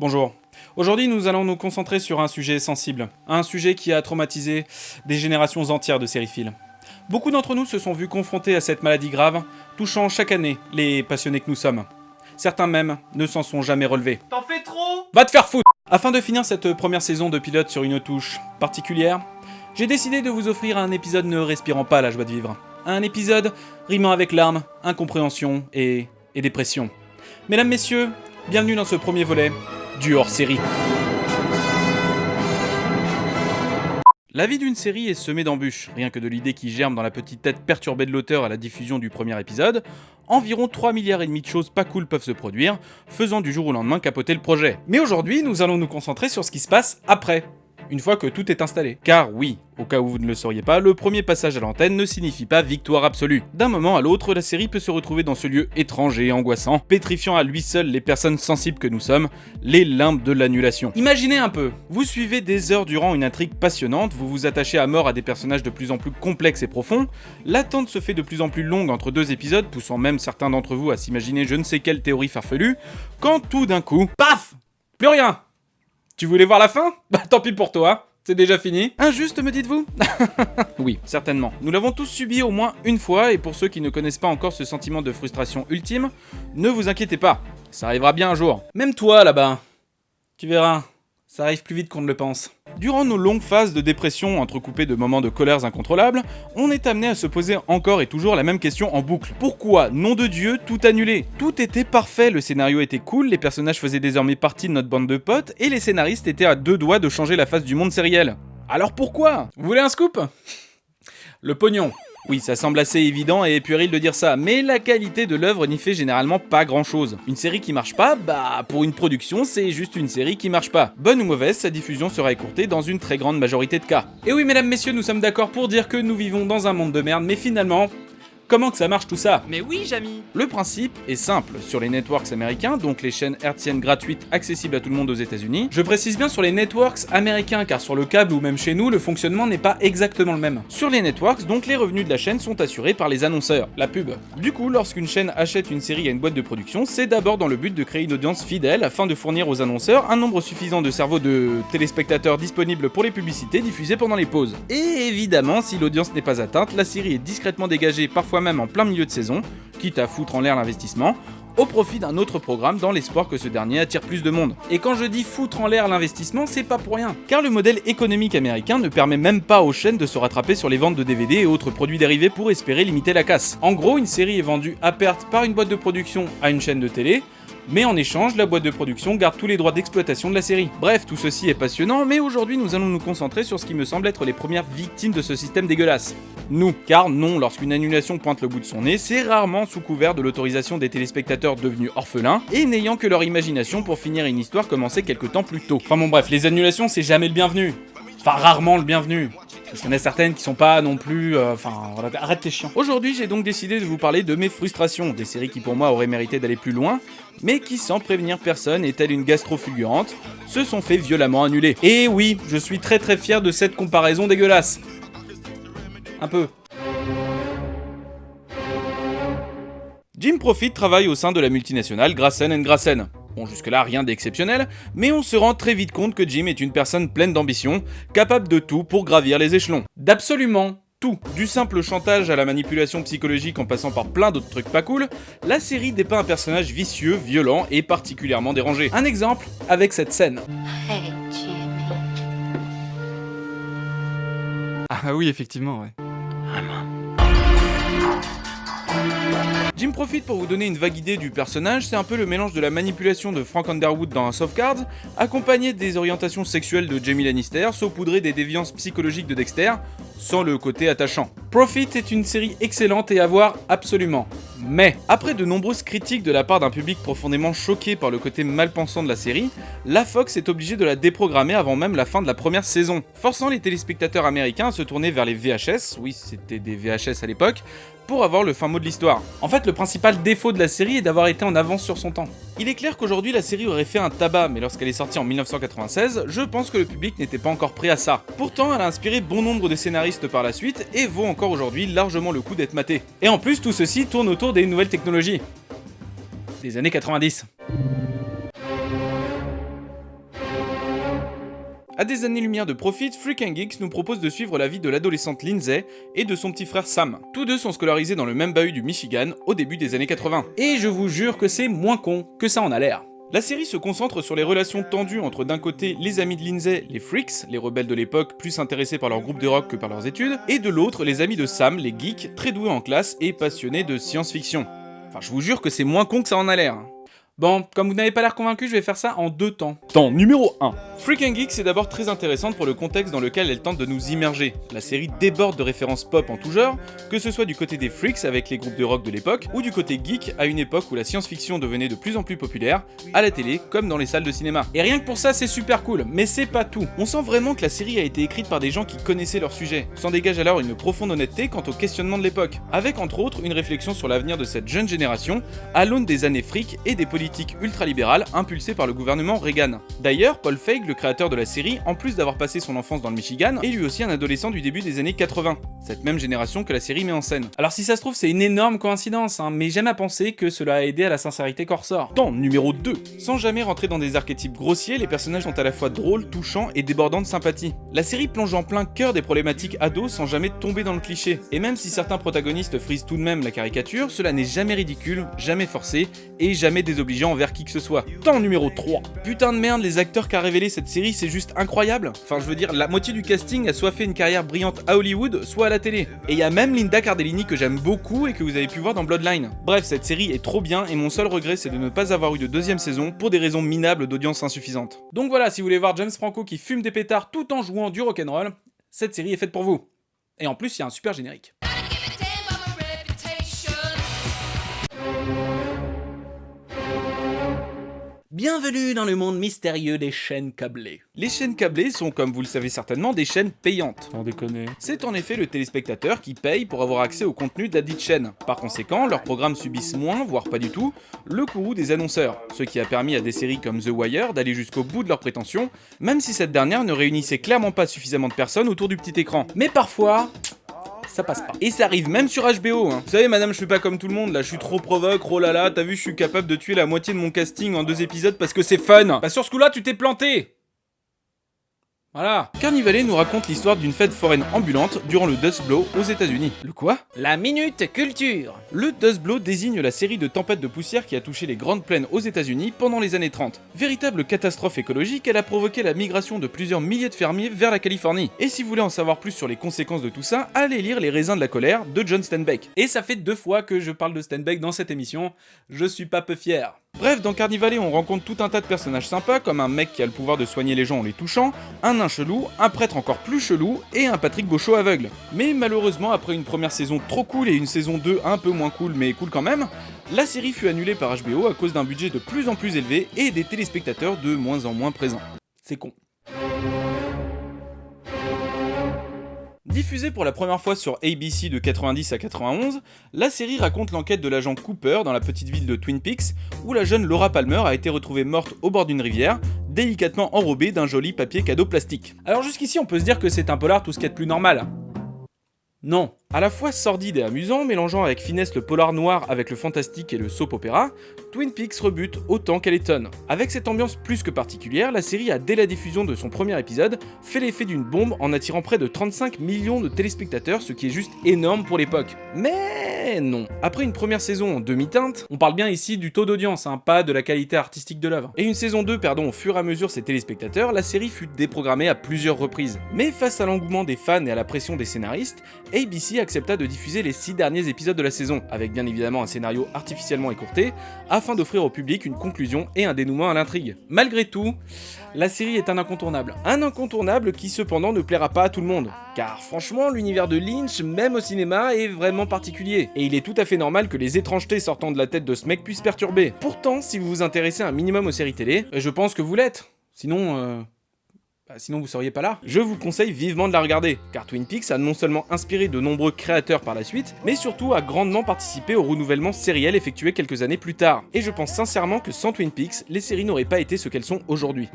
Bonjour. Aujourd'hui, nous allons nous concentrer sur un sujet sensible, un sujet qui a traumatisé des générations entières de sériphiles. Beaucoup d'entre nous se sont vus confrontés à cette maladie grave, touchant chaque année les passionnés que nous sommes. Certains même ne s'en sont jamais relevés. T'en fais trop Va te faire foutre Afin de finir cette première saison de pilote sur une touche particulière, j'ai décidé de vous offrir un épisode ne respirant pas la joie de vivre. Un épisode rimant avec larmes, incompréhension et, et dépression. Mesdames, messieurs, bienvenue dans ce premier volet du hors-série. La vie d'une série est semée d'embûches, rien que de l'idée qui germe dans la petite tête perturbée de l'auteur à la diffusion du premier épisode, environ 3 milliards et demi de choses pas cool peuvent se produire, faisant du jour au lendemain capoter le projet. Mais aujourd'hui, nous allons nous concentrer sur ce qui se passe après, une fois que tout est installé. Car oui, au cas où vous ne le sauriez pas, le premier passage à l'antenne ne signifie pas victoire absolue. D'un moment à l'autre, la série peut se retrouver dans ce lieu étrange et angoissant, pétrifiant à lui seul les personnes sensibles que nous sommes, les limbes de l'annulation. Imaginez un peu, vous suivez des heures durant une intrigue passionnante, vous vous attachez à mort à des personnages de plus en plus complexes et profonds, l'attente se fait de plus en plus longue entre deux épisodes, poussant même certains d'entre vous à s'imaginer je ne sais quelle théorie farfelue, quand tout d'un coup, PAF Plus rien tu voulais voir la fin? Bah tant pis pour toi, c'est déjà fini. Injuste me dites-vous? Oui, certainement. Nous l'avons tous subi au moins une fois, et pour ceux qui ne connaissent pas encore ce sentiment de frustration ultime, ne vous inquiétez pas, ça arrivera bien un jour. Même toi là-bas, tu verras, ça arrive plus vite qu'on ne le pense. Durant nos longues phases de dépression entrecoupées de moments de colères incontrôlables, on est amené à se poser encore et toujours la même question en boucle. Pourquoi, nom de Dieu, tout annulé Tout était parfait, le scénario était cool, les personnages faisaient désormais partie de notre bande de potes, et les scénaristes étaient à deux doigts de changer la face du monde sériel. Alors pourquoi? Vous voulez un scoop? Le pognon. Oui, ça semble assez évident et puéril de dire ça, mais la qualité de l'œuvre n'y fait généralement pas grand chose. Une série qui marche pas, bah pour une production, c'est juste une série qui marche pas. Bonne ou mauvaise, sa diffusion sera écourtée dans une très grande majorité de cas. Et oui, mesdames, messieurs, nous sommes d'accord pour dire que nous vivons dans un monde de merde, mais finalement, Comment que ça marche tout ça Mais oui, Jamy Le principe est simple. Sur les networks américains, donc les chaînes hertziennes gratuites accessibles à tout le monde aux États-Unis, je précise bien sur les networks américains car sur le câble ou même chez nous, le fonctionnement n'est pas exactement le même. Sur les networks, donc les revenus de la chaîne sont assurés par les annonceurs, la pub. Du coup, lorsqu'une chaîne achète une série à une boîte de production, c'est d'abord dans le but de créer une audience fidèle afin de fournir aux annonceurs un nombre suffisant de cerveaux de téléspectateurs disponibles pour les publicités diffusées pendant les pauses. Et évidemment, si l'audience n'est pas atteinte, la série est discrètement dégagée parfois même en plein milieu de saison, quitte à foutre en l'air l'investissement, au profit d'un autre programme dans l'espoir que ce dernier attire plus de monde. Et quand je dis foutre en l'air l'investissement, c'est pas pour rien. Car le modèle économique américain ne permet même pas aux chaînes de se rattraper sur les ventes de DVD et autres produits dérivés pour espérer limiter la casse. En gros, une série est vendue à perte par une boîte de production à une chaîne de télé, mais en échange, la boîte de production garde tous les droits d'exploitation de la série. Bref, tout ceci est passionnant, mais aujourd'hui nous allons nous concentrer sur ce qui me semble être les premières victimes de ce système dégueulasse. Nous, car non, lorsqu'une annulation pointe le bout de son nez, c'est rarement sous couvert de l'autorisation des téléspectateurs devenus orphelins, et n'ayant que leur imagination pour finir une histoire commencée quelque temps plus tôt. Enfin bon bref, les annulations c'est jamais le bienvenu. Enfin rarement le bienvenu. Parce qu'il y en a certaines qui sont pas non plus... euh, Enfin, arrête tes chiens. Aujourd'hui, j'ai donc décidé de vous parler de mes frustrations, des séries qui pour moi auraient mérité d'aller plus loin, mais qui sans prévenir personne et telle une gastro fulgurante, se sont fait violemment annuler. Et oui, je suis très très fier de cette comparaison dégueulasse. Un peu. Jim Profit travaille au sein de la multinationale Grassen Grassen. Bon, jusque-là, rien d'exceptionnel, mais on se rend très vite compte que Jim est une personne pleine d'ambition, capable de tout pour gravir les échelons. D'absolument tout. Du simple chantage à la manipulation psychologique en passant par plein d'autres trucs pas cool, la série dépeint un personnage vicieux, violent et particulièrement dérangé. Un exemple avec cette scène. Hey, Jimmy. Ah oui, effectivement, ouais. Jim Profit, pour vous donner une vague idée du personnage, c'est un peu le mélange de la manipulation de Frank Underwood dans House of Cards, accompagné des orientations sexuelles de Jamie Lannister, saupoudré des déviances psychologiques de Dexter, sans le côté attachant. Profit est une série excellente et à voir absolument. Mais, après de nombreuses critiques de la part d'un public profondément choqué par le côté malpensant de la série, la Fox est obligée de la déprogrammer avant même la fin de la première saison, forçant les téléspectateurs américains à se tourner vers les VHS, oui c'était des VHS à l'époque, pour avoir le fin mot de l'histoire. En fait, le principal défaut de la série est d'avoir été en avance sur son temps. Il est clair qu'aujourd'hui la série aurait fait un tabac, mais lorsqu'elle est sortie en 1996, je pense que le public n'était pas encore prêt à ça. Pourtant, elle a inspiré bon nombre de scénaristes par la suite et vaut encore aujourd'hui largement le coup d'être matée. Et en plus, tout ceci tourne autour des nouvelles technologies. Des années 90. À des années-lumière de Profit, Freak Geeks nous propose de suivre la vie de l'adolescente Lindsay et de son petit frère Sam. Tous deux sont scolarisés dans le même bahut du Michigan au début des années 80. Et je vous jure que c'est moins con que ça en a l'air. La série se concentre sur les relations tendues entre d'un côté les amis de Lindsay, les freaks, les rebelles de l'époque plus intéressés par leur groupe de rock que par leurs études, et de l'autre les amis de Sam, les geeks, très doués en classe et passionnés de science-fiction. Enfin je vous jure que c'est moins con que ça en a l'air. Bon, comme vous n'avez pas l'air convaincu, je vais faire ça en deux temps. Temps numéro 1. Freak and Geek, c'est d'abord très intéressante pour le contexte dans lequel elle tente de nous immerger. La série déborde de références pop en tout genre, que ce soit du côté des freaks avec les groupes de rock de l'époque, ou du côté geek à une époque où la science-fiction devenait de plus en plus populaire, à la télé comme dans les salles de cinéma. Et rien que pour ça, c'est super cool, mais c'est pas tout. On sent vraiment que la série a été écrite par des gens qui connaissaient leur sujet. S'en dégage alors une profonde honnêteté quant au questionnement de l'époque, avec entre autres une réflexion sur l'avenir de cette jeune génération à l'aune des années fric et des politiques ultralibérales impulsées par le gouvernement Reagan. D'ailleurs, Paul Feig, le créateur de la série, en plus d'avoir passé son enfance dans le Michigan, est lui aussi un adolescent du début des années 80, cette même génération que la série met en scène. Alors si ça se trouve, c'est une énorme coïncidence, hein, mais j'aime à penser que cela a aidé à la sincérité ressort. Temps numéro 2. Sans jamais rentrer dans des archétypes grossiers, les personnages sont à la fois drôles, touchants et débordants de sympathie. La série plonge en plein cœur des problématiques ados sans jamais tomber dans le cliché. Et même si certains protagonistes frisent tout de même la caricature, cela n'est jamais ridicule, jamais forcé et jamais désobligeant envers qui que ce soit. Temps numéro 3. Putain de merde, les acteurs qu'a révélé cette série, c'est juste incroyable. Enfin, je veux dire, la moitié du casting a soit fait une carrière brillante à Hollywood, soit à la télé. Et il y a même Linda Cardellini que j'aime beaucoup et que vous avez pu voir dans Bloodline. Bref, cette série est trop bien et mon seul regret c'est de ne pas avoir eu de deuxième saison pour des raisons minables d'audience insuffisante. Donc voilà, si vous voulez voir James Franco qui fume des pétards tout en jouant du rock'n'roll, cette série est faite pour vous. Et en plus, il y a un super générique. Bienvenue dans le monde mystérieux des chaînes câblées. Les chaînes câblées sont, comme vous le savez certainement, des chaînes payantes. Sans déconner. C'est en effet le téléspectateur qui paye pour avoir accès au contenu de la dite chaîne. Par conséquent, leurs programmes subissent moins, voire pas du tout, le courroux des annonceurs, ce qui a permis à des séries comme The Wire d'aller jusqu'au bout de leurs prétentions, même si cette dernière ne réunissait clairement pas suffisamment de personnes autour du petit écran. Mais parfois, ça passe pas. Et ça arrive même sur HBO. Hein. Vous savez, madame, je suis pas comme tout le monde, là, je suis trop provoque, oh là là, t'as vu, je suis capable de tuer la moitié de mon casting en deux épisodes parce que c'est fun. Bah sur ce coup-là, tu t'es planté voilà. Carnivale nous raconte l'histoire d'une fête foraine ambulante durant le Dust Blow aux États-Unis. Le quoi? La Minute Culture Le Dust Blow désigne la série de tempêtes de poussière qui a touché les grandes plaines aux États-Unis pendant les années 30. Véritable catastrophe écologique, elle a provoqué la migration de plusieurs milliers de fermiers vers la Californie. Et si vous voulez en savoir plus sur les conséquences de tout ça, allez lire Les raisins de la colère de John Steinbeck. Et ça fait deux fois que je parle de Steinbeck dans cette émission, je suis pas peu fier. Bref, dans Carnivale, on rencontre tout un tas de personnages sympas, comme un mec qui a le pouvoir de soigner les gens en les touchant, un nain chelou, un prêtre encore plus chelou, et un Patrick Beauchot aveugle. Mais malheureusement, après une première saison trop cool et une saison 2 un peu moins cool mais cool quand même, la série fut annulée par HBO à cause d'un budget de plus en plus élevé et des téléspectateurs de moins en moins présents. C'est con. Diffusée pour la première fois sur ABC de 90 à 91, la série raconte l'enquête de l'agent Cooper dans la petite ville de Twin Peaks, où la jeune Laura Palmer a été retrouvée morte au bord d'une rivière, délicatement enrobée d'un joli papier cadeau plastique. Alors jusqu'ici on peut se dire que c'est un polar tout ce qui est de plus normal. Non. À la fois sordide et amusant, mélangeant avec finesse le polar noir avec le fantastique et le soap opéra, Twin Peaks rebute autant qu'elle étonne. Avec cette ambiance plus que particulière, la série a dès la diffusion de son premier épisode fait l'effet d'une bombe en attirant près de 35 millions de téléspectateurs, ce qui est juste énorme pour l'époque. Mais non. Après une première saison en demi-teinte, on parle bien ici du taux d'audience, hein, pas de la qualité artistique de l'œuvre. Et une saison 2 perdant au fur et à mesure ses téléspectateurs, la série fut déprogrammée à plusieurs reprises. Mais face à l'engouement des fans et à la pression des scénaristes, ABC accepta de diffuser les 6 derniers épisodes de la saison, avec bien évidemment un scénario artificiellement écourté, afin d'offrir au public une conclusion et un dénouement à l'intrigue. Malgré tout, la série est un incontournable. Un incontournable qui cependant ne plaira pas à tout le monde. Car franchement, l'univers de Lynch, même au cinéma, est vraiment particulier. Et il est tout à fait normal que les étrangetés sortant de la tête de ce mec puissent perturber. Pourtant, si vous vous intéressez un minimum aux séries télé, je pense que vous l'êtes. Sinon, euh, bah, sinon vous seriez pas là. Je vous conseille vivement de la regarder, car Twin Peaks a non seulement inspiré de nombreux créateurs par la suite, mais surtout a grandement participé au renouvellement sériel effectué quelques années plus tard. Et je pense sincèrement que sans Twin Peaks, les séries n'auraient pas été ce qu'elles sont aujourd'hui.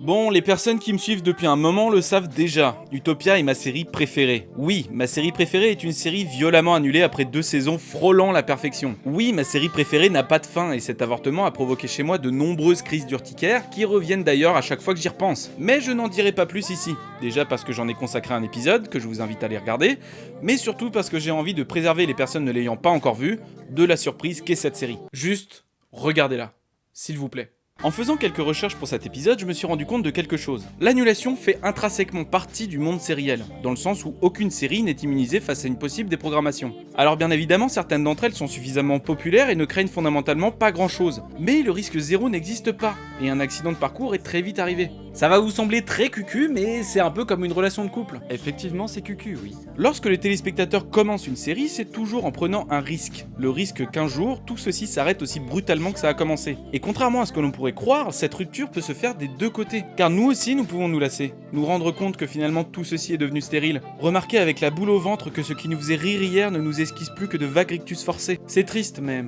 Bon, les personnes qui me suivent depuis un moment le savent déjà. Utopia est ma série préférée. Oui, ma série préférée est une série violemment annulée après deux saisons frôlant la perfection. Oui, ma série préférée n'a pas de fin et cet avortement a provoqué chez moi de nombreuses crises d'urticaire qui reviennent d'ailleurs à chaque fois que j'y repense. Mais je n'en dirai pas plus ici. Déjà parce que j'en ai consacré un épisode que je vous invite à aller regarder, mais surtout parce que j'ai envie de préserver les personnes ne l'ayant pas encore vu de la surprise qu'est cette série. Juste, regardez-la, s'il vous plaît. En faisant quelques recherches pour cet épisode, je me suis rendu compte de quelque chose. L'annulation fait intrinsèquement partie du monde sériel, dans le sens où aucune série n'est immunisée face à une possible déprogrammation. Alors bien évidemment, certaines d'entre elles sont suffisamment populaires et ne craignent fondamentalement pas grand chose. Mais le risque zéro n'existe pas, et un accident de parcours est très vite arrivé. Ça va vous sembler très cucu, mais c'est un peu comme une relation de couple. Effectivement, c'est cucu, oui. Lorsque les téléspectateurs commencent une série, c'est toujours en prenant un risque. Le risque qu'un jour, tout ceci s'arrête aussi brutalement que ça a commencé. Et contrairement à ce que l'on pourrait croire, cette rupture peut se faire des deux côtés. Car nous aussi, nous pouvons nous lasser. Nous rendre compte que finalement tout ceci est devenu stérile. Remarquer avec la boule au ventre que ce qui nous faisait rire hier ne nous esquisse plus que de vagues rictus forcés. C'est triste, mais...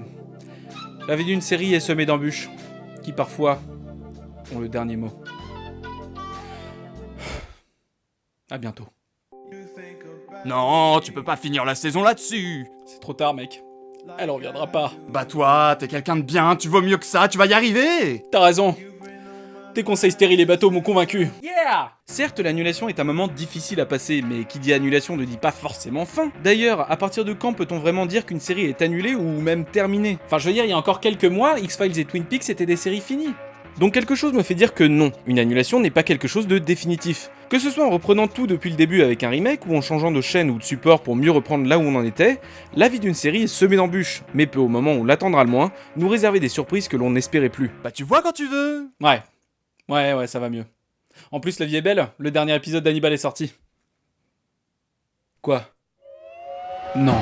La vie d'une série est semée d'embûches, qui parfois ont le dernier mot. À bientôt. Non, tu peux pas finir la saison là-dessus C'est trop tard, mec. Elle reviendra pas. Bah toi, t'es quelqu'un de bien, tu vaux mieux que ça, tu vas y arriver T'as raison. Tes conseils stériles et bateaux m'ont convaincu. Yeah Certes, l'annulation est un moment difficile à passer, mais qui dit annulation ne dit pas forcément fin. D'ailleurs, à partir de quand peut-on vraiment dire qu'une série est annulée ou même terminée? Enfin, je veux dire, il y a encore quelques mois, X-Files et Twin Peaks étaient des séries finies. Donc quelque chose me fait dire que non, une annulation n'est pas quelque chose de définitif. Que ce soit en reprenant tout depuis le début avec un remake ou en changeant de chaîne ou de support pour mieux reprendre là où on en était, la vie d'une série est semée d'embûches, mais peut au moment où on l'attendra le moins, nous réserver des surprises que l'on n'espérait plus. Bah tu vois quand tu veux Ouais. Ouais, ouais, ça va mieux. En plus, la vie est belle, le dernier épisode d'Hannibal est sorti. Quoi? Non.